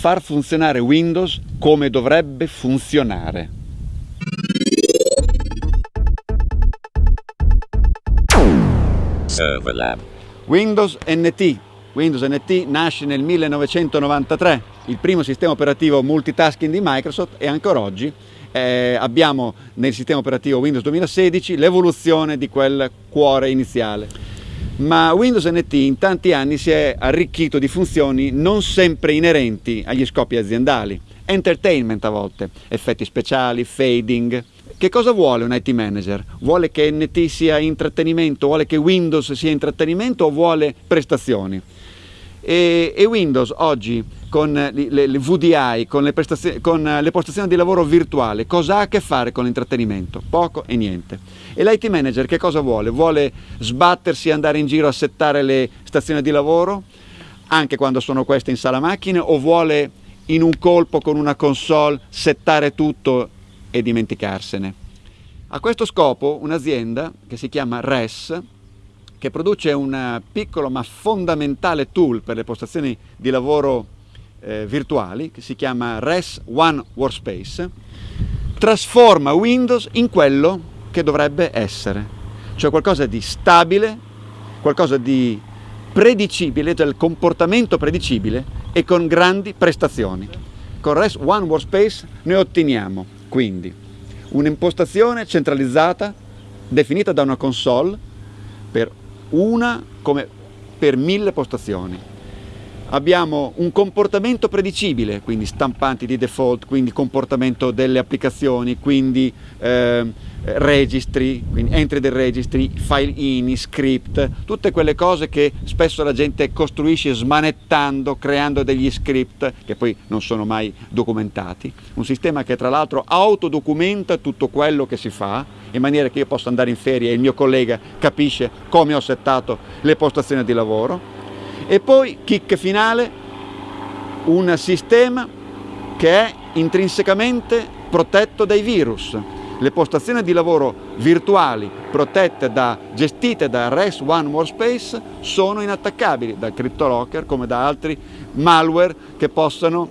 far funzionare Windows come dovrebbe funzionare. Serverlab. Windows NT. Windows NT nasce nel 1993, il primo sistema operativo multitasking di Microsoft e ancora oggi eh, abbiamo nel sistema operativo Windows 2016 l'evoluzione di quel cuore iniziale. Ma Windows NT in tanti anni si è arricchito di funzioni non sempre inerenti agli scopi aziendali, entertainment a volte, effetti speciali, fading. Che cosa vuole un IT manager? Vuole che NT sia intrattenimento, vuole che Windows sia intrattenimento o vuole prestazioni? E, e Windows oggi con le, le, VDI, con le, con le, postazioni di lavoro virtuale, cosa ha a che fare con l'intrattenimento? Poco e niente. E l'IT manager che cosa vuole? Vuole sbattersi e andare in giro a settare le stazioni di lavoro, anche quando sono queste in sala macchine, o vuole in un colpo con una console settare tutto e dimenticarsene? A questo scopo un'azienda che si chiama RES, che produce un piccolo ma fondamentale tool per le postazioni di lavoro eh, virtuali, che si chiama RES One Workspace, trasforma Windows in quello che dovrebbe essere, cioè qualcosa di stabile, qualcosa di predicibile, del comportamento predicibile e con grandi prestazioni. Con RES One Workspace noi otteniamo quindi un'impostazione centralizzata definita da una console per una come per mille postazioni. Abbiamo un comportamento predicibile, quindi stampanti di default, quindi comportamento delle applicazioni, quindi eh, registri, quindi entry del registry, file in, script, tutte quelle cose che spesso la gente costruisce smanettando, creando degli script che poi non sono mai documentati. Un sistema che tra l'altro autodocumenta tutto quello che si fa in maniera che io possa andare in ferie e il mio collega capisce come ho settato le postazioni di lavoro. E poi, kick finale, un sistema che è intrinsecamente protetto dai virus. Le postazioni di lavoro virtuali protette da, gestite da REST One Workspace sono inattaccabili da CryptoLocker come da altri malware che possono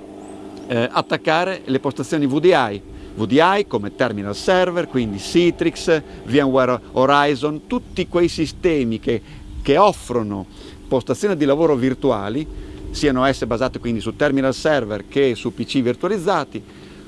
eh, attaccare le postazioni VDI VDI come terminal server, quindi Citrix, VMware Horizon, tutti quei sistemi che, che offrono postazioni di lavoro virtuali, siano esse basate quindi su terminal server che su PC virtualizzati,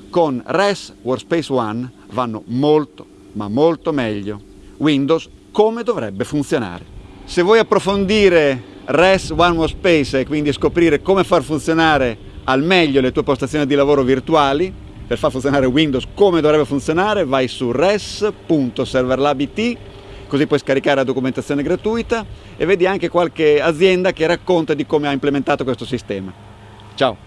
con RES Workspace ONE vanno molto, ma molto meglio. Windows come dovrebbe funzionare. Se vuoi approfondire RES One Workspace e quindi scoprire come far funzionare al meglio le tue postazioni di lavoro virtuali, per far funzionare Windows come dovrebbe funzionare vai su res.serverlabit così puoi scaricare la documentazione gratuita e vedi anche qualche azienda che racconta di come ha implementato questo sistema. Ciao!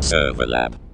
Serverlab